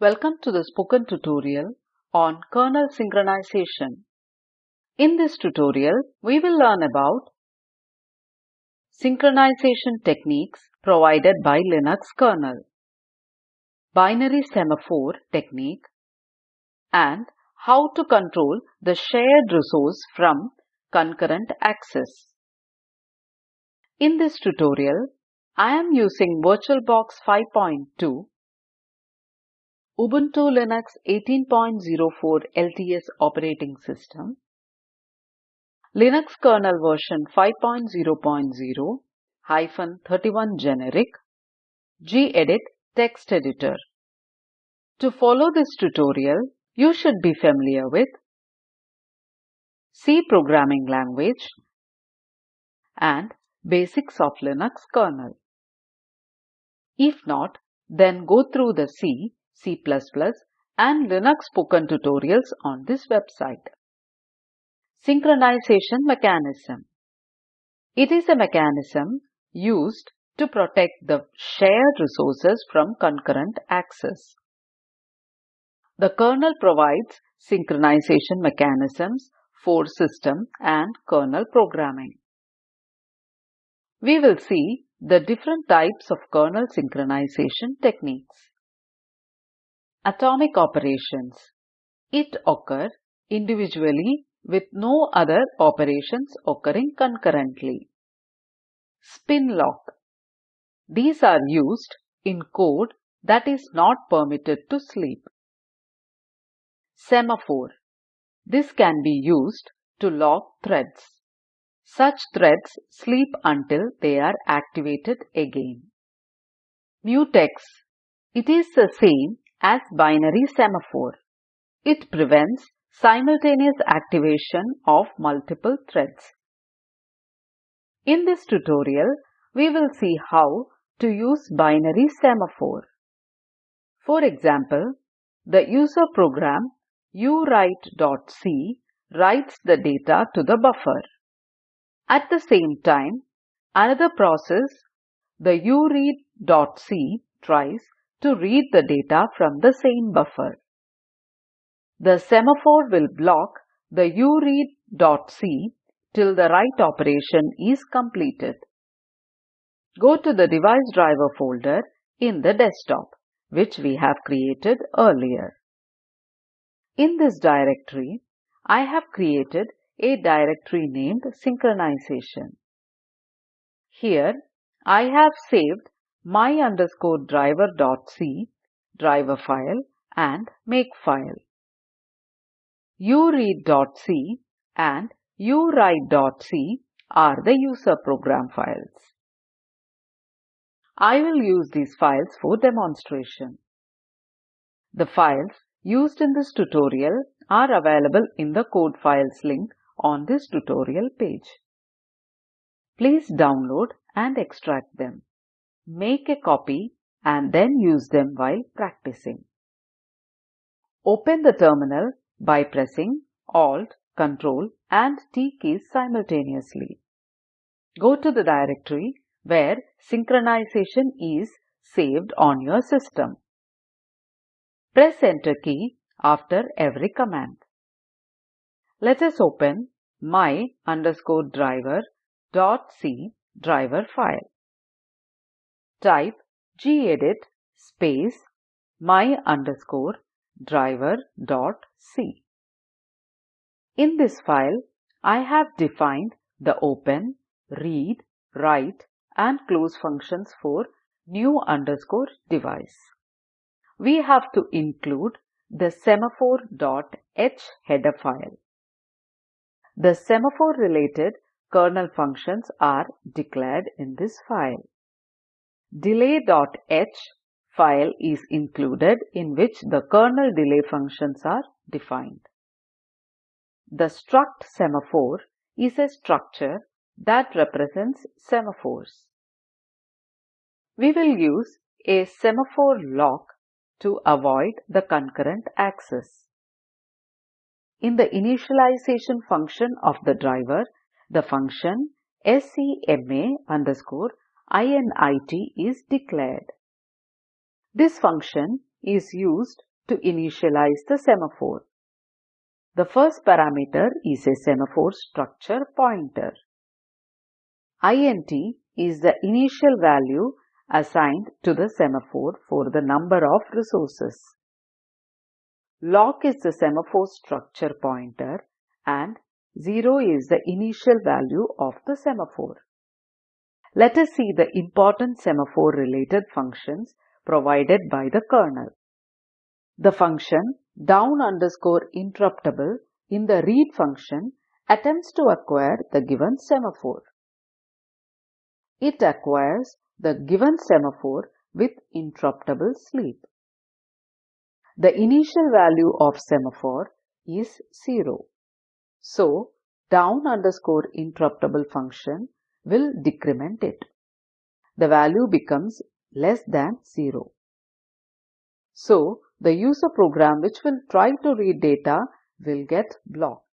Welcome to the spoken tutorial on kernel synchronization. In this tutorial, we will learn about synchronization techniques provided by Linux kernel, binary semaphore technique, and how to control the shared resource from concurrent access. In this tutorial, I am using VirtualBox 5.2 Ubuntu Linux 18.04 LTS operating system, Linux kernel version 5.0.0 hyphen 31 generic, gedit text editor. To follow this tutorial, you should be familiar with C programming language and basics of Linux kernel. If not, then go through the C C++ and Linux spoken tutorials on this website. Synchronization mechanism. It is a mechanism used to protect the shared resources from concurrent access. The kernel provides synchronization mechanisms for system and kernel programming. We will see the different types of kernel synchronization techniques. Atomic operations. It occur individually with no other operations occurring concurrently. Spin lock. These are used in code that is not permitted to sleep. Semaphore. This can be used to lock threads. Such threads sleep until they are activated again. Mutex. It is the same as binary semaphore. It prevents simultaneous activation of multiple threads. In this tutorial, we will see how to use binary semaphore. For example, the user program uwrite.c writes the data to the buffer. At the same time, another process, the uread.c tries to read the data from the same buffer. The semaphore will block the uread.c till the write operation is completed. Go to the device driver folder in the desktop, which we have created earlier. In this directory, I have created a directory named synchronization. Here, I have saved my underscore driver dot c driver file and make file. uread.c and uwrite.c are the user program files. I will use these files for demonstration. The files used in this tutorial are available in the code files link on this tutorial page. Please download and extract them make a copy and then use them while practicing. Open the terminal by pressing Alt, Ctrl and T keys simultaneously. Go to the directory where synchronization is saved on your system. Press Enter key after every command. Let us open my underscore driver dot c driver file type gedit space my underscore driver dot c. In this file, I have defined the open, read, write and close functions for new underscore device. We have to include the semaphore.h header file. The semaphore related kernel functions are declared in this file. Delay.h file is included in which the kernel delay functions are defined. The struct semaphore is a structure that represents semaphores. We will use a semaphore lock to avoid the concurrent access. In the initialization function of the driver, the function SEMA underscore init is declared. This function is used to initialize the semaphore. The first parameter is a semaphore structure pointer. int is the initial value assigned to the semaphore for the number of resources. Lock is the semaphore structure pointer and 0 is the initial value of the semaphore. Let us see the important semaphore related functions provided by the kernel. The function down underscore interruptible in the read function attempts to acquire the given semaphore. It acquires the given semaphore with interruptible sleep. The initial value of semaphore is 0. So, down underscore interruptible function will decrement it. The value becomes less than 0. So, the user program which will try to read data will get blocked.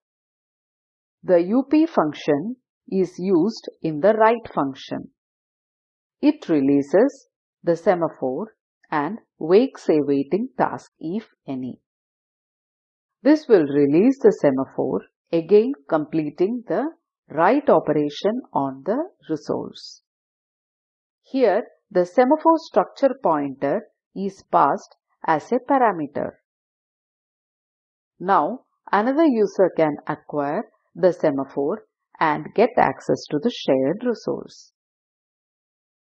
The UP function is used in the write function. It releases the semaphore and wakes a waiting task if any. This will release the semaphore again completing the write operation on the resource. Here the semaphore structure pointer is passed as a parameter. Now another user can acquire the semaphore and get access to the shared resource.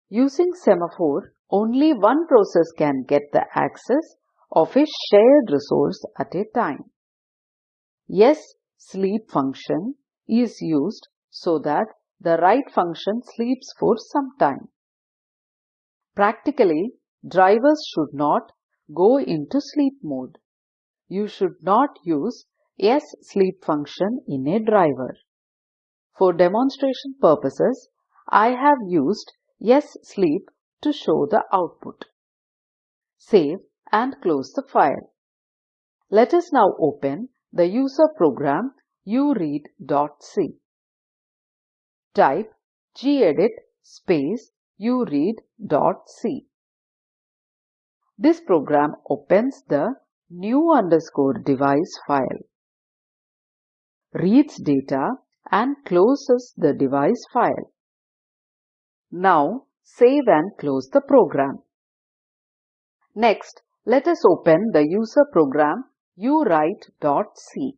Using semaphore, only one process can get the access of a shared resource at a time. Yes, sleep function is used so that the write function sleeps for some time. Practically, drivers should not go into sleep mode. You should not use yes sleep function in a driver. For demonstration purposes, I have used ssleep to show the output. Save and close the file. Let us now open the user program uread.c. Type gedit space uread.c. This program opens the new underscore device file, reads data and closes the device file. Now save and close the program. Next, let us open the user program uwrite.c.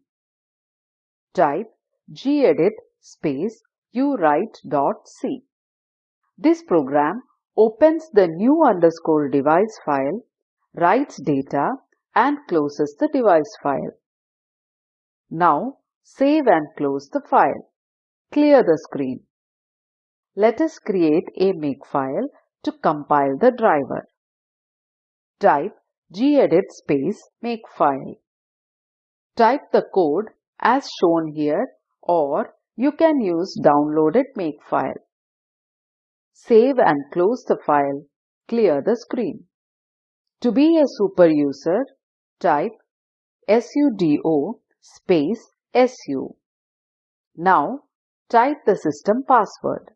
Type gedit space uwrite.c. This program opens the new underscore device file, writes data and closes the device file. Now save and close the file. Clear the screen. Let us create a makefile to compile the driver. Type gedit space makefile. Type the code as shown here or you can use downloaded makefile. Save and close the file. Clear the screen. To be a super user, type sudo space su. Now type the system password.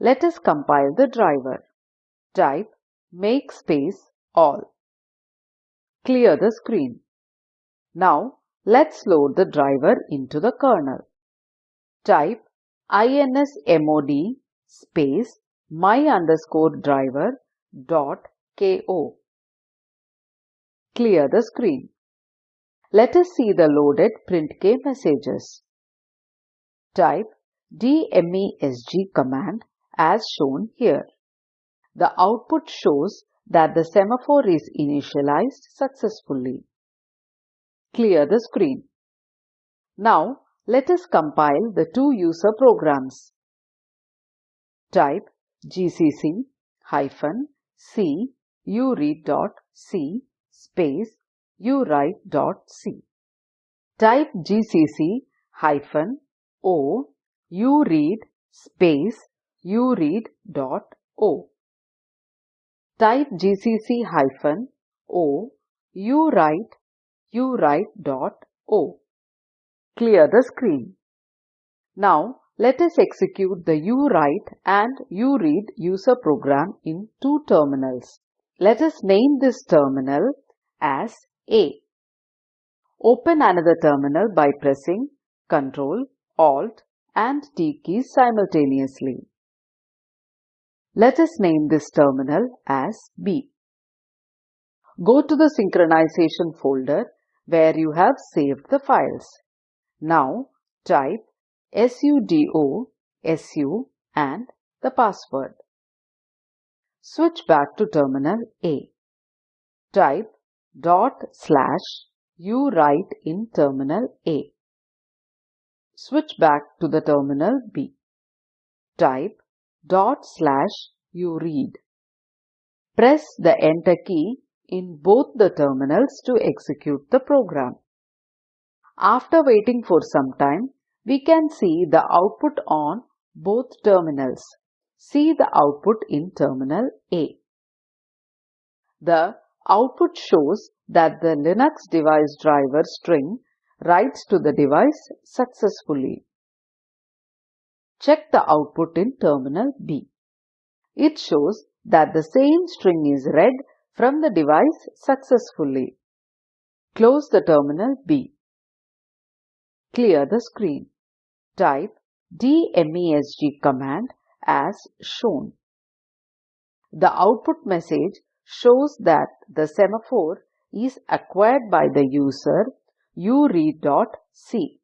Let us compile the driver. Type make space all. Clear the screen. Now let's load the driver into the kernel. Type insmod space my underscore driver dot ko. Clear the screen. Let us see the loaded printk messages. Type dmesg command as shown here. The output shows that the semaphore is initialized successfully. Clear the screen. Now let us compile the two user programs. Type gcc hyphen c uread.c space uwrite.c. Type gcc hyphen o uread space uread.o. Type gcc hyphen o uwrite uwrite.o. Clear the screen. Now let us execute the uwrite and uread user program in two terminals. Let us name this terminal as A. Open another terminal by pressing Ctrl, Alt and T keys simultaneously. Let us name this terminal as B. Go to the synchronization folder where you have saved the files. Now type sudo su and the password. Switch back to terminal A. Type dot slash u write in terminal A. Switch back to the terminal B. Type dot slash u read. Press the enter key in both the terminals to execute the program. After waiting for some time, we can see the output on both terminals. See the output in terminal A. The output shows that the Linux device driver string writes to the device successfully. Check the output in terminal B. It shows that the same string is read from the device successfully. Close the terminal B. Clear the screen. Type dmesg command as shown. The output message shows that the semaphore is acquired by the user uread.c.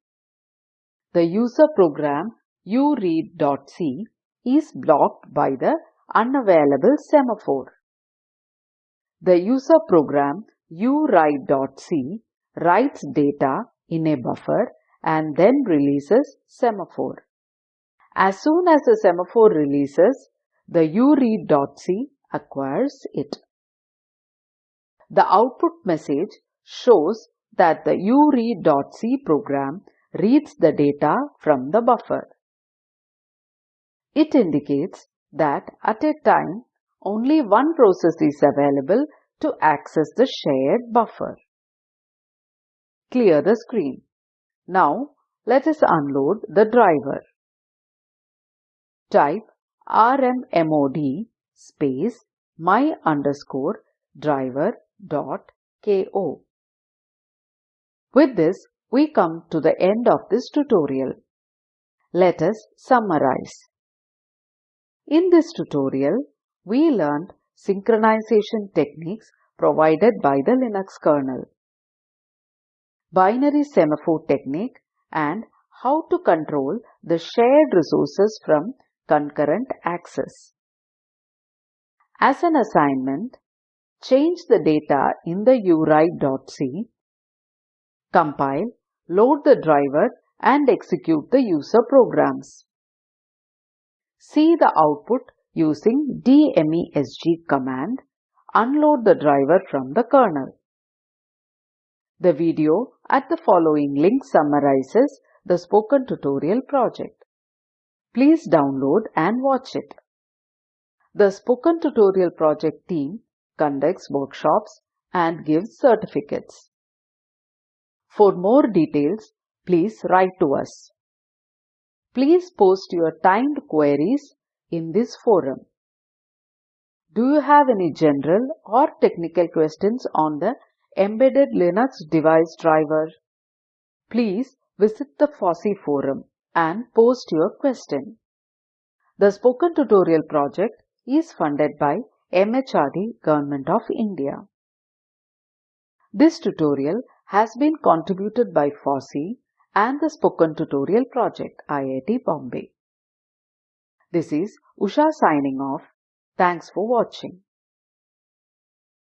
The user program uread.c is blocked by the unavailable semaphore. The user program uwrite.c writes data in a buffer and then releases semaphore. As soon as the semaphore releases, the uread.c acquires it. The output message shows that the uread.c program reads the data from the buffer. It indicates that at a time only one process is available to access the shared buffer. Clear the screen. Now let us unload the driver. Type rmmod space my underscore driver dot ko. With this, we come to the end of this tutorial. Let us summarize. In this tutorial, we learned synchronization techniques provided by the Linux kernel binary semaphore technique and how to control the shared resources from concurrent access. As an assignment, change the data in the uwrite.c, compile, load the driver and execute the user programs. See the output using dmesg command, unload the driver from the kernel. The video at the following link summarizes the spoken tutorial project. Please download and watch it. The Spoken Tutorial Project team conducts workshops and gives certificates. For more details, please write to us. Please post your timed queries in this forum. Do you have any general or technical questions on the Embedded Linux Device Driver. Please visit the FOSSEE forum and post your question. The Spoken Tutorial project is funded by MHRD Government of India. This tutorial has been contributed by FOSSEE and the Spoken Tutorial project IIT Bombay. This is Usha signing off. Thanks for watching.